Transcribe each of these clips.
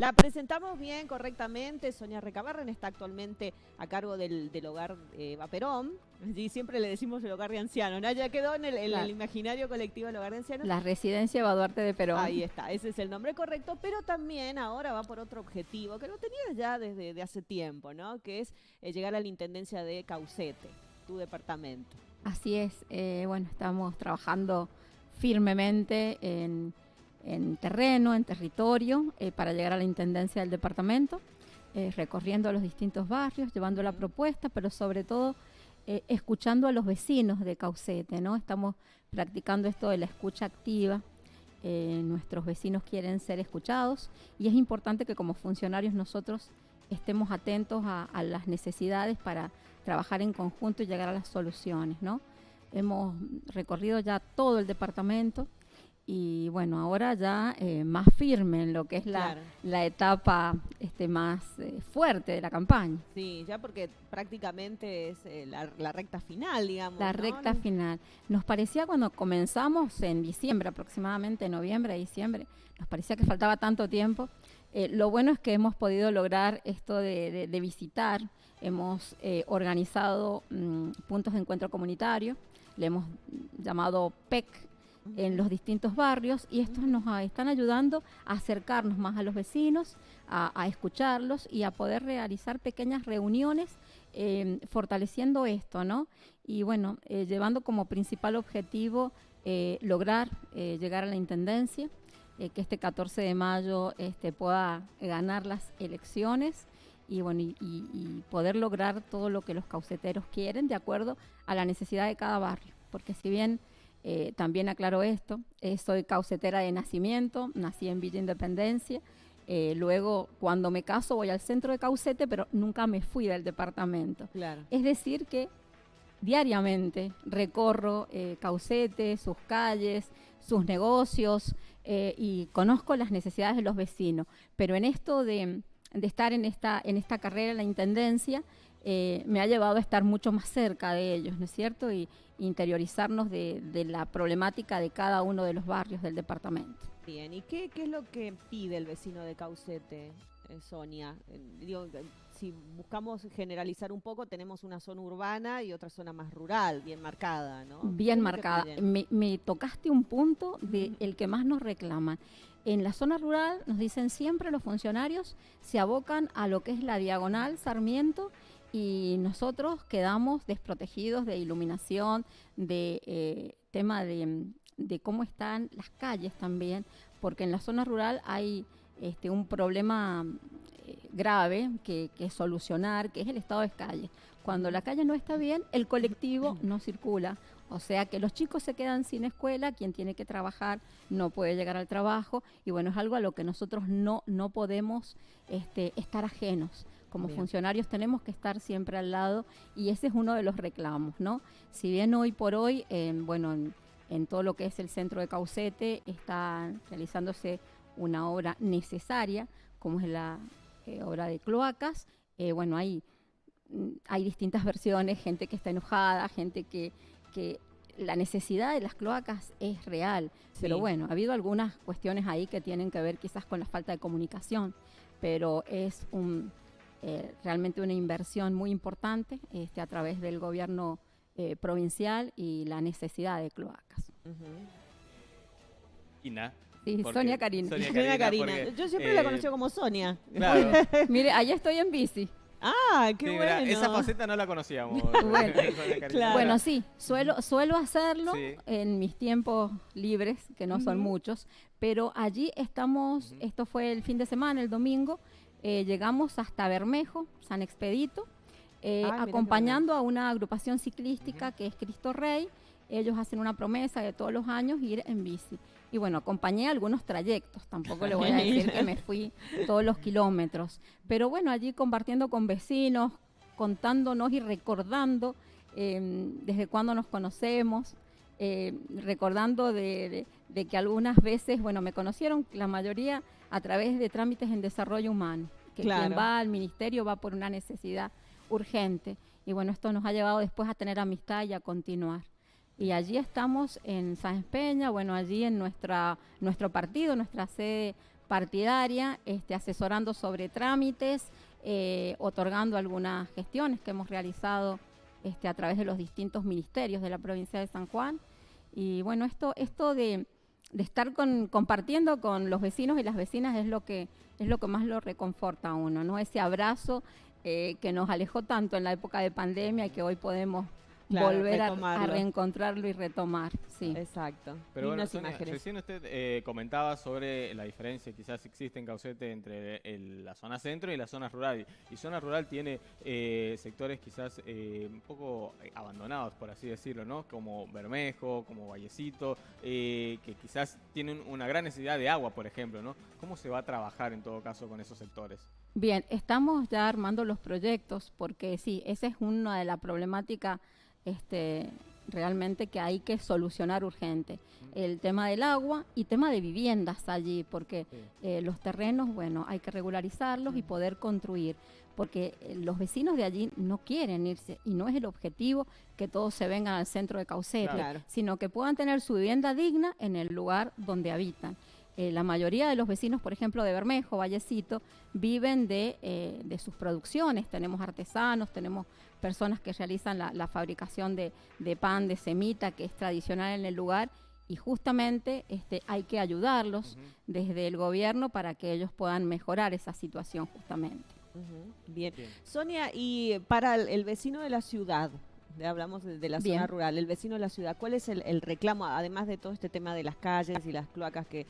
La presentamos bien, correctamente. Sonia Recabarren está actualmente a cargo del, hogar eh, Vaperón. Y siempre le decimos el hogar de ancianos. ¿no? Ya quedó en el, imaginario colectivo el hogar de ancianos. La residencia Baduarte de Perón. Ahí está, ese es el nombre correcto. Pero también ahora va por otro objetivo, que lo tenías ya desde hace tiempo, ¿no? Que es eh, llegar a la intendencia de Caucete, tu departamento. Así es. Eh, bueno, estamos trabajando firmemente en en terreno, en territorio, eh, para llegar a la intendencia del departamento, eh, recorriendo los distintos barrios, llevando la propuesta, pero sobre todo eh, escuchando a los vecinos de Caucete, ¿no? Estamos practicando esto de la escucha activa. nuestros vecinos quieren ser escuchados y es importante que como funcionarios nosotros estemos atentos a, a las necesidades para trabajar en conjunto y llegar a las soluciones, ¿no? Hemos recorrido ya todo el departamento, y bueno, ahora ya eh, más firme en lo que es la, la etapa este, más eh, fuerte de la campaña. Sí, ya porque prácticamente es eh, la, recta final, digamos. La recta final. Nos parecía cuando comenzamos en diciembre, aproximadamente noviembre, diciembre, nos parecía que faltaba tanto tiempo. lo bueno es que hemos podido lograr esto de, de, visitar, hemos organizado mm, puntos de encuentro comunitario, le hemos llamado PEC, en los distintos barrios y estos nos están ayudando a acercarnos más a los vecinos, a, escucharlos y a poder realizar pequeñas reuniones em, fortaleciendo esto, ¿no? Y bueno, eh, llevando como principal objetivo eh, lograr eh, llegar a la Intendencia, que este 14 de mayo este, pueda ganar las elecciones y, bueno, y poder lograr todo lo que los cauceteros quieren de acuerdo a la necesidad de cada barrio, porque si bien eh, también aclaro esto, eh, soy caucetera de nacimiento, nací en Villa Independencia, eh, luego cuando me caso voy al centro de Caucete, pero nunca me fui del departamento. Es decir que diariamente recorro Caucete, sus calles, sus negocios y conozco las necesidades de los vecinos, pero en esto de, de estar en esta, en esta carrera en la Intendencia, eh, me ha llevado a estar mucho más cerca de ellos, ¿no es cierto? Y interiorizarnos de, la problemática de cada uno de los barrios del departamento. Bien, ¿y qué, es lo que pide el vecino de Caucete, eh, Sonia? Eh, si buscamos generalizar un poco, tenemos una zona urbana y otra zona más rural, bien marcada, ¿no? Bien marcada. Me, tocaste un punto de el que más nos reclaman. En la zona rural, nos dicen siempre los funcionarios, se abocan a lo que es la diagonal Sarmiento y nosotros quedamos desprotegidos de iluminación, de eh, tema de, cómo están las calles también, porque en la zona rural hay este, un problema eh, grave que, solucionar, que es el estado de calle. Cuando la calle no está bien, el colectivo no circula. O sea que los chicos se quedan sin escuela, quien tiene que trabajar no puede llegar al trabajo y bueno, es algo a lo que nosotros no, no podemos este, estar ajenos como funcionarios tenemos que estar siempre al lado y ese es uno de los reclamos, ¿no? Si bien hoy por hoy, bueno, en, todo lo que es el centro de Caucete está realizándose una obra necesaria, como es la eh, obra de cloacas, eh, bueno, hay, mm, hay distintas versiones, gente que está enojada, gente que, que la necesidad de las cloacas es real, pero bueno, ha habido algunas cuestiones ahí que tienen que ver quizás con la falta de comunicación, pero es un, eh, realmente una inversión muy importante este, a través del gobierno eh, provincial y la necesidad de cloacas. Sí, Sonia Karina. Sonia Karina. Yo siempre la conocí como Sonia. Mire, allá estoy en bici. Ah, qué bueno. esa faceta no la conocíamos. bueno, sí, suelo, suelo hacerlo en mis tiempos libres, que no son muchos, pero allí estamos, esto fue el fin de semana, el domingo, eh, llegamos hasta Bermejo, San Expedito, eh, acompañando a una agrupación ciclística que es Cristo Rey. Ellos hacen una promesa de todos los años ir en bici. Y bueno, acompañé algunos trayectos, tampoco le voy a decir que me fui todos los kilómetros. Pero bueno, allí compartiendo con vecinos, contándonos y recordando em, desde cuándo nos conocemos, eh, recordando de, que algunas veces, bueno, me conocieron la mayoría a través de trámites en desarrollo humano, que quien va al ministerio va por una necesidad urgente. Y bueno, esto nos ha llevado después a tener amistad y a continuar. Y allí estamos en San Peña, bueno, allí en nuestra, nuestro partido, nuestra sede partidaria, este, asesorando sobre trámites, eh, otorgando algunas gestiones que hemos realizado este, a través de los distintos ministerios de la provincia de San Juan. Y bueno, esto, esto de, estar compartiendo con los vecinos y las vecinas es lo que, es lo que más lo reconforta a uno, ¿no? Ese abrazo eh, que nos alejó tanto en la época de pandemia y que hoy podemos volver a, reencontrarlo y retomar. Sí. Exacto. Pero bueno, recién usted eh, comentaba sobre la diferencia quizás existe en Caucete entre la zona centro y la zona rural. Y zona rural tiene eh, sectores quizás eh, un poco abandonados, por así decirlo, ¿no? Como Bermejo, como Vallecito, que quizás tienen una gran necesidad de agua, por ejemplo, ¿no? ¿Cómo se va a trabajar en todo caso con esos sectores? Bien, estamos ya armando los proyectos porque sí, esa es una de las problemáticas este, realmente que hay que solucionar urgente. El tema del agua y tema de viviendas allí, porque eh, los terrenos, bueno, hay que regularizarlos y poder construir, porque eh, los vecinos de allí no quieren irse y no es el objetivo que todos se vengan al centro de Caucete, sino que puedan tener su vivienda digna en el lugar donde habitan. Eh, la mayoría de los vecinos, por ejemplo, de Bermejo, Vallecito, viven de, eh, de sus producciones. Tenemos artesanos, tenemos personas que realizan la, fabricación de, pan, de semita, que es tradicional en el lugar. Y justamente este, hay que ayudarlos desde el gobierno para que ellos puedan mejorar esa situación justamente. Bien. Sonia, y para el, vecino de la ciudad, hablamos de, la zona rural, el vecino de la ciudad, ¿cuál es el, reclamo, además de todo este tema de las calles y las cloacas que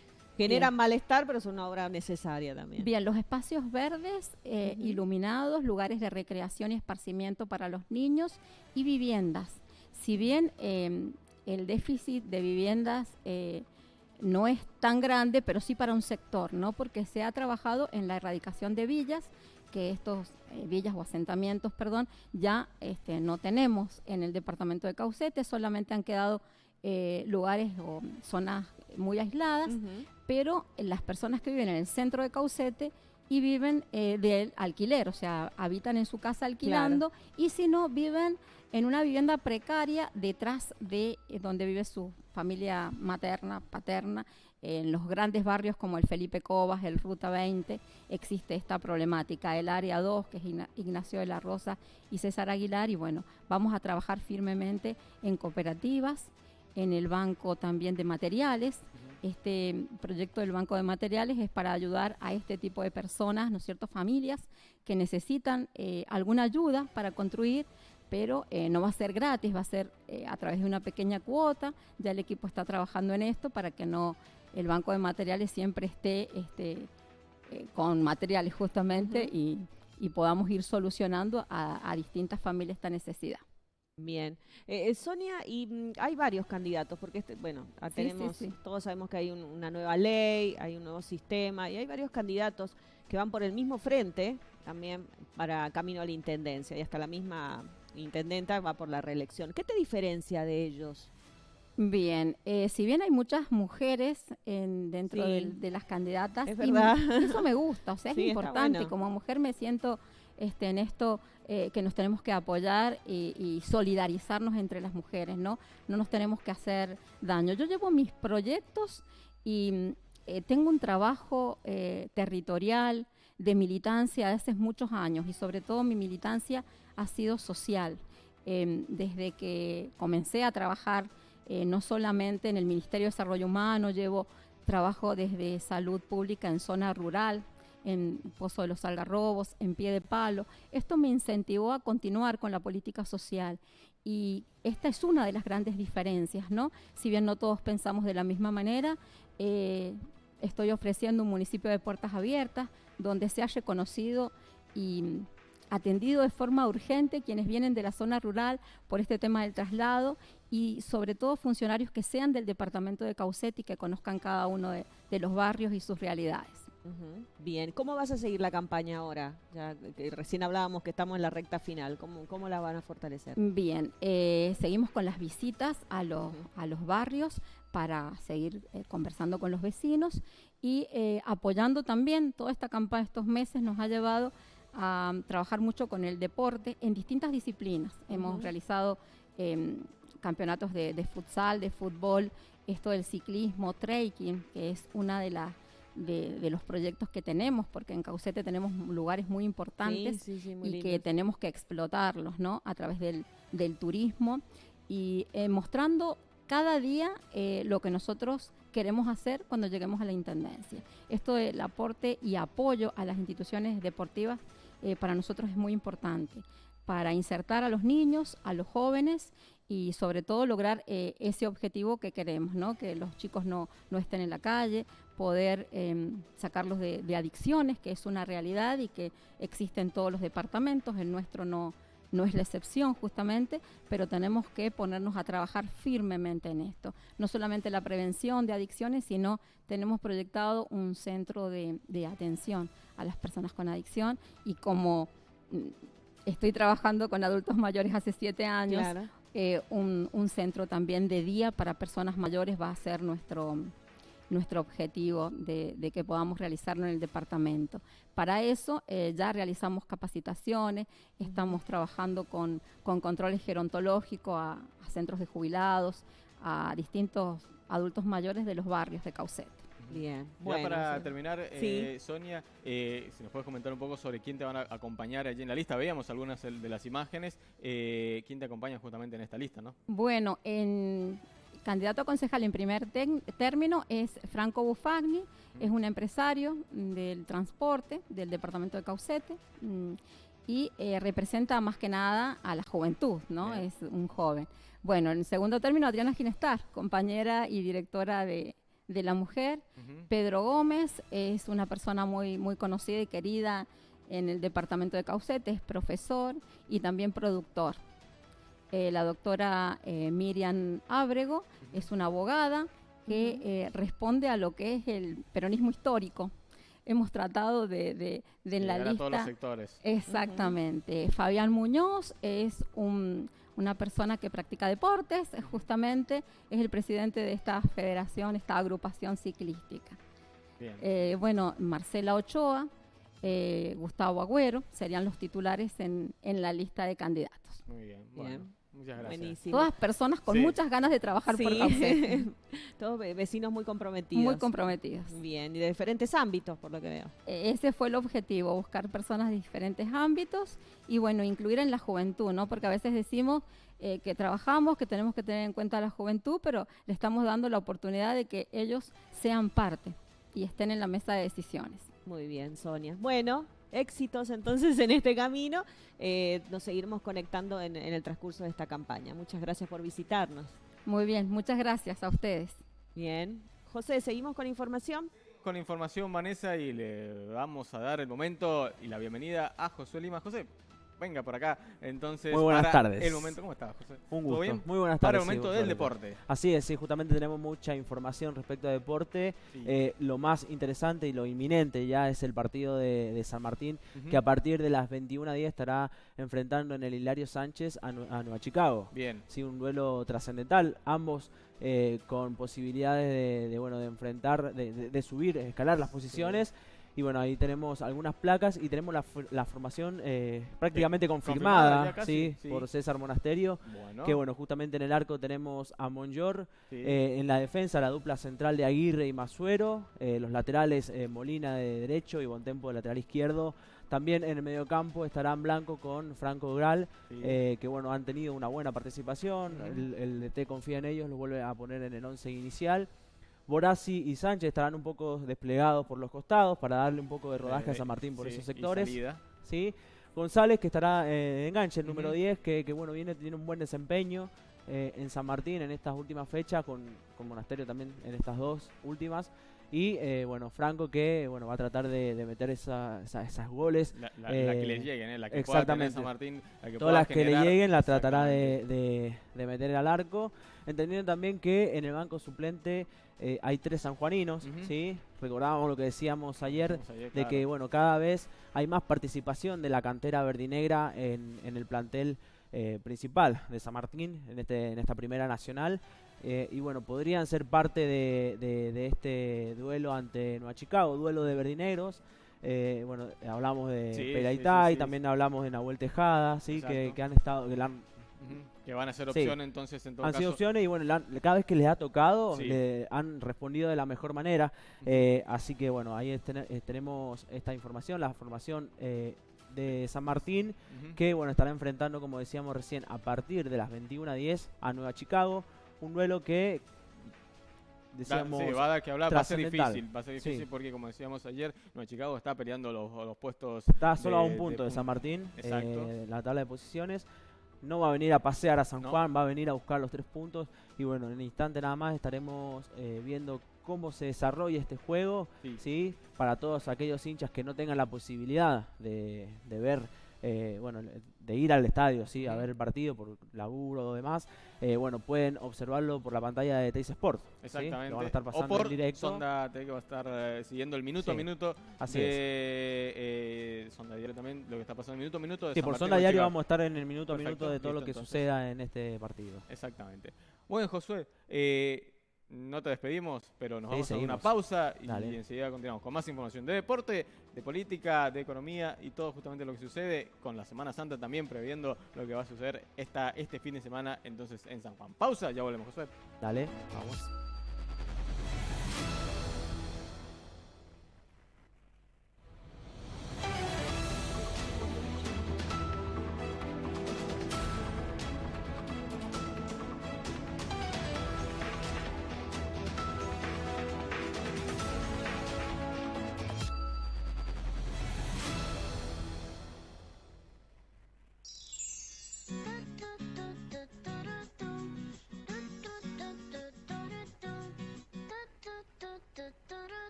generan malestar, pero es una obra necesaria también. Bien, los espacios verdes, eh, iluminados, lugares de recreación y esparcimiento para los niños y viviendas. Si bien em, el déficit de viviendas eh, no es tan grande, pero sí para un sector, ¿no? Porque se ha trabajado en la erradicación de villas, que estos eh, villas o asentamientos, perdón, ya este, no tenemos en el departamento de Caucete, solamente han quedado lugares o zonas muy aisladas, pero las personas que viven en el centro de Caucete y viven eh, del alquiler, o sea, habitan en su casa alquilando y si no, viven en una vivienda precaria detrás de eh, donde vive su familia materna, paterna. En los grandes barrios como el Felipe Cobas, el Ruta 20, existe esta problemática. El Área 2, que es Ignacio de la Rosa y César Aguilar, y bueno, vamos a trabajar firmemente en cooperativas, en el banco también de materiales. Este proyecto del Banco de Materiales es para ayudar a este tipo de personas, ¿no es cierto?, familias que necesitan eh, alguna ayuda para construir, pero eh, no va a ser gratis, va a ser eh, a través de una pequeña cuota. Ya el equipo está trabajando en esto para que no el Banco de Materiales siempre esté este, con materiales justamente y, podamos ir solucionando a distintas familias esta necesidad. Bien. Eh, eh, Sonia, y mm, hay varios candidatos, porque este, bueno, tenemos, todos sabemos que hay una nueva ley, hay un nuevo sistema, y hay varios candidatos que van por el mismo frente, también para camino a la intendencia, y hasta la misma intendenta va por la reelección. ¿Qué te diferencia de ellos? Bien, eh, si bien hay muchas mujeres en, dentro de, las candidatas, eso me gusta, o sea, es importante. Como mujer me siento este, en esto eh, que nos tenemos que apoyar y, solidarizarnos entre las mujeres, ¿no? No nos tenemos que hacer daño. Yo llevo mis proyectos y eh, tengo un trabajo eh, territorial de militancia de hace muchos años y sobre todo mi militancia ha sido social. Em, desde que comencé a trabajar no solamente en el Ministerio de Desarrollo Humano, llevo trabajo desde salud pública en zona rural, en Pozo de los Algarrobos, en Pie de Palo. Esto me incentivó a continuar con la política social y esta es una de las grandes diferencias, ¿no? Si bien no todos pensamos de la misma manera, eh, estoy ofreciendo un municipio de puertas abiertas donde se ha reconocido y atendido de forma urgente quienes vienen de la zona rural por este tema del traslado y sobre todo funcionarios que sean del departamento de Caucete y que conozcan cada uno de los barrios y sus realidades. Bien, ¿cómo vas a seguir la campaña ahora? Ya recién hablábamos que estamos en la recta final, ¿cómo, cómo la van a fortalecer? Bien, eh, seguimos con las visitas a los, a los barrios para seguir eh, conversando con los vecinos y eh, apoyando también toda esta campaña estos meses nos ha llevado a trabajar mucho con el deporte en distintas disciplinas. Hemos realizado em, campeonatos de, de, futsal, de fútbol, esto del ciclismo, trekking, que es una de las de, los proyectos que tenemos, porque en Caucete tenemos lugares muy importantes y que tenemos que explotarlos, ¿no? A través del, turismo y eh, mostrando cada día eh, lo que nosotros queremos hacer cuando lleguemos a la Intendencia. Esto del aporte y apoyo a las instituciones deportivas eh, para nosotros es muy importante, para insertar a los niños, a los jóvenes y sobre todo lograr ese objetivo que queremos, ¿no? que los chicos no, no estén en la calle, poder em, sacarlos de, adicciones, que es una realidad y que existe en todos los departamentos, el nuestro no, no es la excepción justamente, pero tenemos que ponernos a trabajar firmemente en esto. No solamente la prevención de adicciones, sino tenemos proyectado un centro de, atención a las personas con adicción y como mm, estoy trabajando con adultos mayores hace siete años, eh, un, centro también de día para personas mayores va a ser nuestro nuestro objetivo de, que podamos realizarlo en el departamento. Para eso eh, ya realizamos capacitaciones, estamos trabajando con, controles gerontológicos a, centros de jubilados, a distintos adultos mayores de los barrios de Caucete. Bien. Ya para terminar, eh, Sonia, eh, si nos puedes comentar un poco sobre quién te van a acompañar allí en la lista. Veíamos algunas de las imágenes. ¿Quién te acompaña justamente en esta lista, no? Bueno, en, candidato a concejal en primer término es Franco Bufagni, es un empresario del transporte del departamento de Caucete mm, y eh, representa más que nada a la juventud, ¿no? Es un joven. Bueno, en segundo término, Adriana Ginestar, compañera y directora de, La Mujer. Pedro Gómez es una persona muy, muy conocida y querida en el departamento de Caucete, es profesor y también productor. Eh, la doctora eh, Miriam Ábrego es una abogada que eh, responde a lo que es el peronismo histórico. Hemos tratado de, de, en la lista. todos los sectores. Exactamente. Fabián Muñoz es una persona que practica deportes, justamente es el presidente de esta federación, esta agrupación ciclística. bueno, Marcela Ochoa, Gustavo Agüero serían los titulares en, en la lista de candidatos. Muy bien. bien. Muchas gracias. Buenísimo. Todas personas con muchas ganas de trabajar por Caucete. Todos vecinos muy comprometidos. Muy comprometidos. Bien, y de diferentes ámbitos, por lo que veo. E, ese fue el objetivo, buscar personas de diferentes ámbitos y, bueno, incluir en la juventud, ¿no? Porque a veces decimos eh, que trabajamos, que tenemos que tener en cuenta a la juventud, pero le estamos dando la oportunidad de que ellos sean parte y estén en la mesa de decisiones. Muy bien, Sonia. Bueno, éxitos entonces en este camino. Eh, nos seguiremos conectando en, el transcurso de esta campaña. Muchas gracias por visitarnos. Muy bien, muchas gracias a ustedes. Bien. José, ¿seguimos con información? Con información, Vanessa, y le vamos a dar el momento y la bienvenida a Josué Lima. José, venga por acá. Entonces, muy buenas tardes. El momento, ¿cómo estás, José? Un gusto. Bien? Muy buenas tardes. Para el momento del deporte. Así es, sí, justamente tenemos mucha información respecto a deporte. Eh, lo más interesante y lo inminente ya es el partido de, San Martín, que a partir de las 21 días estará enfrentando en el Hilario Sánchez a, Nueva Chicago. Bien. Sí, un duelo trascendental. Ambos eh, con posibilidades de, bueno de enfrentar, de, subir, escalar las posiciones. Y bueno, ahí tenemos algunas placas y tenemos la, formación eh, prácticamente confirmada, ¿sí? por César Monasterio. Que bueno, justamente en el arco tenemos a Monjor. Eh, en la defensa, la dupla central de Aguirre y Masuero. Eh, los laterales, Molina de derecho y Bontempo de lateral izquierdo. También en el mediocampo estarán Blanco con Franco Gral, que bueno, han tenido una buena participación. el, el DT confía en ellos, los vuelve a poner en el once inicial. Borassi y Sánchez estarán un poco desplegados por los costados para darle un poco de rodaje a San Martín por esos sectores. ¿sí? González, que estará eh, enganche, el número 10, que, bueno, viene, tiene un buen desempeño eh, en San Martín en estas últimas fechas, con, con Monasterio también en estas dos últimas. Y eh, bueno, Franco que bueno va a tratar de, meter esa, esas goles. La, que le lleguen, ¿eh? la que exactamente. San Martín. Todas las que le lleguen la tratará de, de, meter al arco. Entendiendo también que en el banco suplente eh, hay tres sanjuaninos, ¿sí? Recordábamos lo que decíamos ayer, de que bueno cada vez hay más participación de la cantera verdinegra en, en el plantel eh, principal de San Martín en, este, en esta primera nacional. Eh, y bueno, podrían ser parte de, de, este duelo ante Nueva Chicago, duelo de verdinegros. Eh, bueno, hablamos de sí, y también hablamos de Nahuel Tejada, ¿sí? Que, que, han estado, que han Que van a ser Sí. opción entonces en todo Han caso. sido opciones y bueno, la- cada vez que les ha tocado Sí. le han respondido de la mejor manera. Eh, así que bueno, ahí tener- eh, tenemos esta información, la formación eh, de San Martín, Ujú. que bueno, estará enfrentando, como decíamos recién, a partir de las 21.10 a Nueva Chicago. Un duelo que decíamos sí, va a dar que hablar, va a ser difícil, va a ser Sí. difícil porque como decíamos ayer, Nueva Chicago está peleando los, los puestos. está solo a de- un punto de, San Martín Exacto. eh, la tabla de posiciones. No va a venir a pasear a San No. Juan, va a venir a buscar los tres puntos. Y bueno, en un instante nada más estaremos eh, viendo cómo se desarrolla este juego. Sí. ¿sí? Para todos aquellos hinchas que no tengan la posibilidad de, de ver, eh, bueno, de ir al estadio, ¿sí? A ver el partido por laburo o demás, eh, bueno, pueden observarlo por la pantalla de Teis Sport. ¿sí? Exactamente. Lo van a estar pasando o por en directo. Sonda TV que va a estar eh, siguiendo el minuto a Sí, minuto Así de es. eh, Sonda Diario también, lo que está pasando minuto a minuto. De Sí, San por Martín Sonda Diario vamos a estar en el minuto a Perfecto, minuto de todo lo listo, que entonces. suceda en este partido. Exactamente. Bueno, Josué, eh, no te despedimos, pero nos Sí, vamos a seguimos. una pausa y enseguida continuamos con más información de deporte, de política, de economía y todo justamente lo que sucede con la Semana Santa también, previendo lo que va a suceder esta, este fin de semana entonces en San Juan. Pausa, ya volvemos, Josué. Dale. Vamos.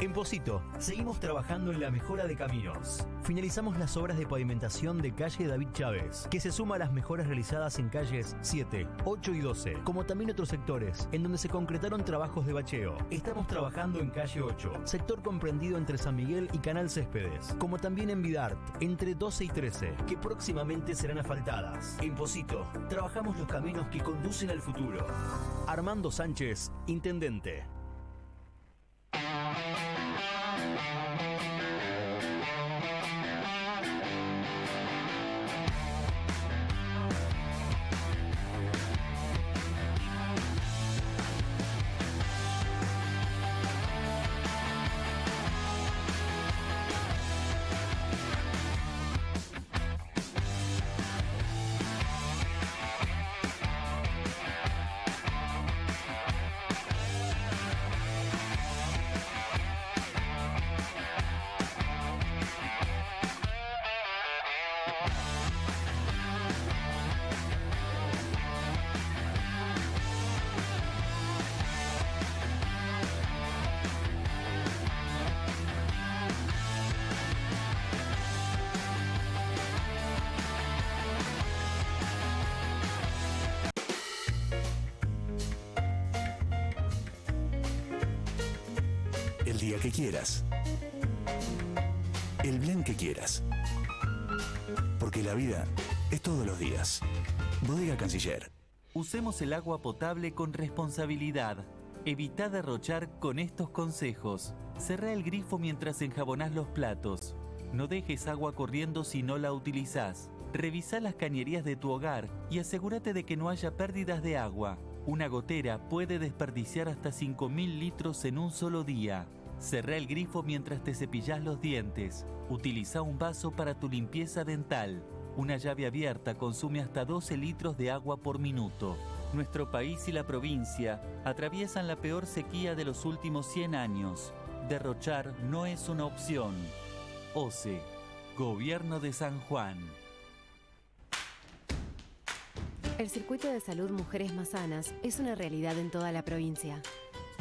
En Posito, seguimos trabajando en la mejora de caminos. Finalizamos las obras de pavimentación de calle David Chávez, que se suma a las mejoras realizadas en calles 7, 8 y 12, como también otros sectores, en donde se concretaron trabajos de bacheo. Estamos trabajando en calle 8, sector comprendido entre San Miguel y Canal Céspedes, como también en Vidart, entre 12 y 13, que próximamente serán asfaltadas. En Posito, trabajamos los caminos que conducen al futuro. Armando Sánchez, Intendente. El día que quieras. El blend que quieras. Porque la vida es todos los días. Bodega Canciller. Usemos el agua potable con responsabilidad. Evita derrochar con estos consejos. Cerrá el grifo mientras enjabonás los platos. No dejes agua corriendo si no la utilizás. Revisa las cañerías de tu hogar y asegúrate de que no haya pérdidas de agua. Una gotera puede desperdiciar hasta 5.000 litros en un solo día. Cerrá el grifo mientras te cepillás los dientes. Utiliza un vaso para tu limpieza dental. Una llave abierta consume hasta 12 litros de agua por minuto. Nuestro país y la provincia atraviesan la peor sequía de los últimos 100 años. Derrochar no es una opción. OCE, Gobierno de San Juan. El Circuito de Salud Mujeres Más Sanas es una realidad en toda la provincia.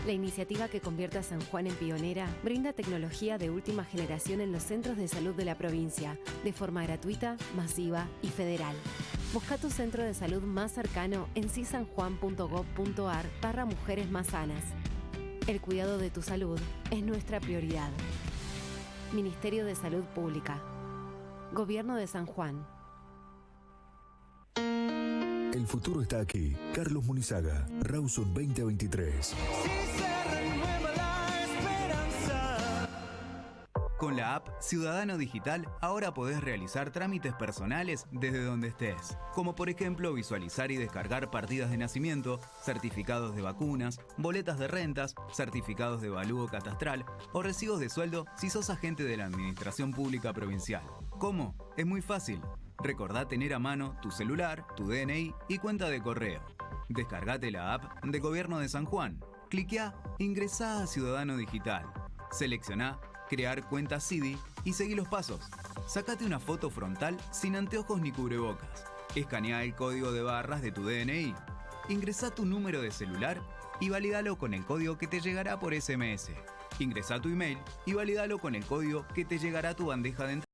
La iniciativa que convierte a San Juan en pionera brinda tecnología de última generación en los centros de salud de la provincia, de forma gratuita, masiva y federal. Busca tu centro de salud más cercano en cisanjuan.gov.ar barra Mujeres Más Sanas. El cuidado de tu salud es nuestra prioridad. Ministerio de Salud Pública. Gobierno de San Juan. El futuro está aquí. Carlos Munizaga, Rawson 2023. Si Con la app Ciudadano Digital ahora podés realizar trámites personales desde donde estés, como por ejemplo visualizar y descargar partidas de nacimiento, certificados de vacunas, boletas de rentas, certificados de valúo catastral o recibos de sueldo si sos agente de la Administración Pública Provincial. ¿Cómo? Es muy fácil. Recordá tener a mano tu celular, tu DNI y cuenta de correo. Descargate la app de Gobierno de San Juan. Cliquea Ingresá a Ciudadano Digital. Seleccioná Crear cuenta CIDI y seguí los pasos. Sacate una foto frontal sin anteojos ni cubrebocas. Escanea el código de barras de tu DNI. Ingresá tu número de celular y valídalo con el código que te llegará por SMS. Ingresá tu email y valídalo con el código que te llegará a tu bandeja de entrada.